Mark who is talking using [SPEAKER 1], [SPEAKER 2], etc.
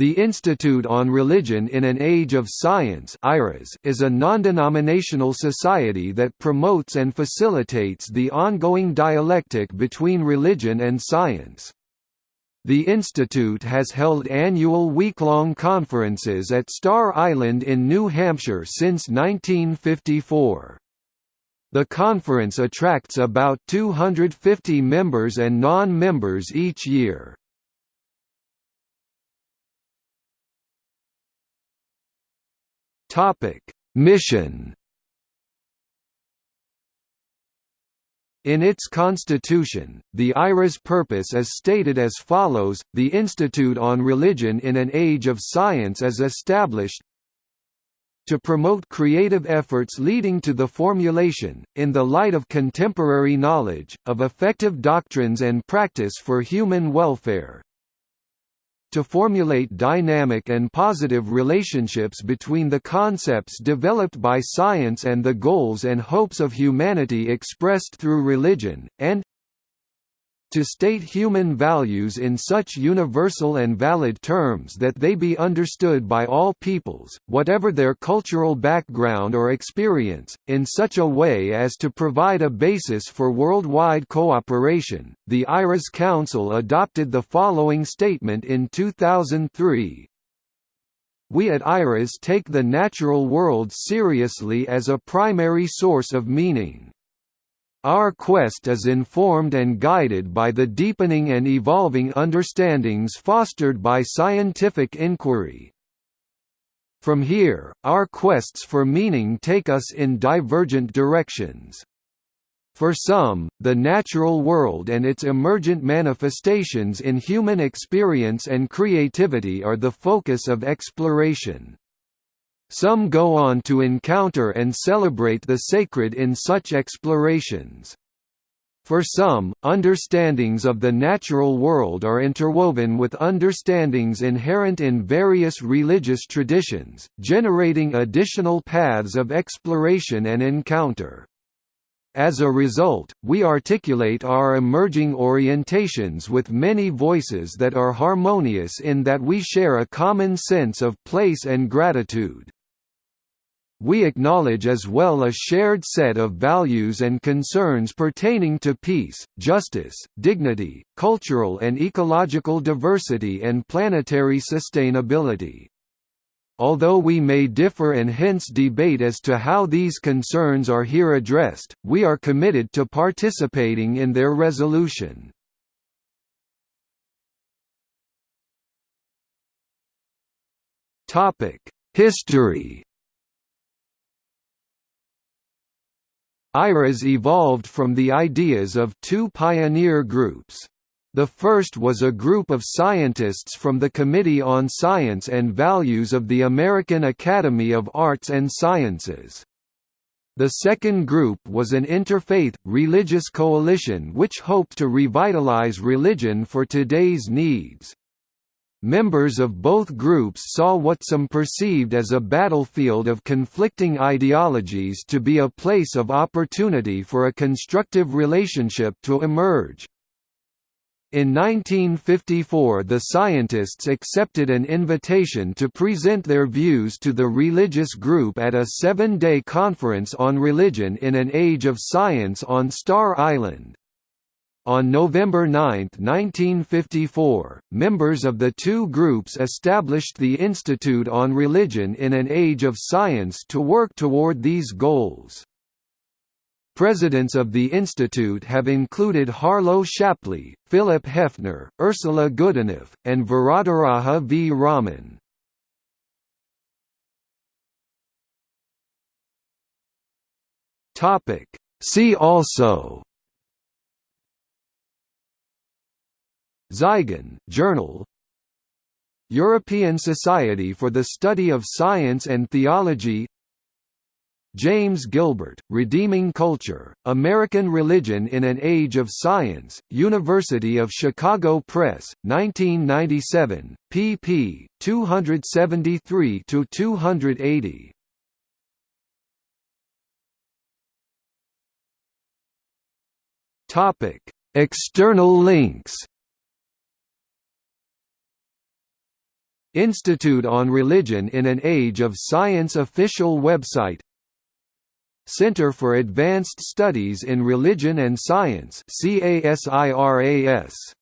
[SPEAKER 1] The Institute on Religion in an Age of Science is a non-denominational society that promotes and facilitates the ongoing dialectic between religion and science. The Institute has held annual week-long conferences at Star Island in New Hampshire since 1954. The conference attracts about 250 members and non-members each year. Topic: Mission. In its constitution, the IRA's purpose is stated as follows, The Institute on Religion in an Age of Science is established to promote creative efforts leading to the formulation, in the light of contemporary knowledge, of effective doctrines and practice for human welfare, to formulate dynamic and positive relationships between the concepts developed by science and the goals and hopes of humanity expressed through religion, and to state human values in such universal and valid terms that they be understood by all peoples, whatever their cultural background or experience, in such a way as to provide a basis for worldwide cooperation. The IRAS Council adopted the following statement in 2003 we at IRAS take the natural world seriously as a primary source of meaning. Our quest is informed and guided by the deepening and evolving understandings fostered by scientific inquiry. From here, our quests for meaning take us in divergent directions. For some, the natural world and its emergent manifestations in human experience and creativity are the focus of exploration. Some go on to encounter and celebrate the sacred in such explorations. For some, understandings of the natural world are interwoven with understandings inherent in various religious traditions, generating additional paths of exploration and encounter. As a result, we articulate our emerging orientations with many voices that are harmonious in that we share a common sense of place and gratitude. We acknowledge as well a shared set of values and concerns pertaining to peace, justice, dignity, cultural and ecological diversity and planetary sustainability. Although we may differ and hence debate as to how these concerns are here addressed, we are committed to participating in their resolution. History IRAS evolved from the ideas of two pioneer groups. The first was a group of scientists from the Committee on Science and Values of the American Academy of Arts and Sciences. The second group was an interfaith, religious coalition which hoped to revitalize religion for today's needs. Members of both groups saw what some perceived as a battlefield of conflicting ideologies to be a place of opportunity for a constructive relationship to emerge. In 1954 the scientists accepted an invitation to present their views to the religious group at a seven-day conference on religion in an age of science on Star Island. On November 9, 1954, members of the two groups established the Institute on Religion in an Age of Science to work toward these goals. Presidents of the Institute have included Harlow Shapley, Philip Hefner, Ursula Goodenough, and Varadaraja V. Raman. See also Zygon, Journal European Society for the Study of Science and Theology James Gilbert, Redeeming Culture, American Religion in an Age of Science, University of Chicago Press, 1997, pp. 273–280. External links Institute on Religion in an Age of Science official website. Center for Advanced Studies in Religion and Science CASIRAS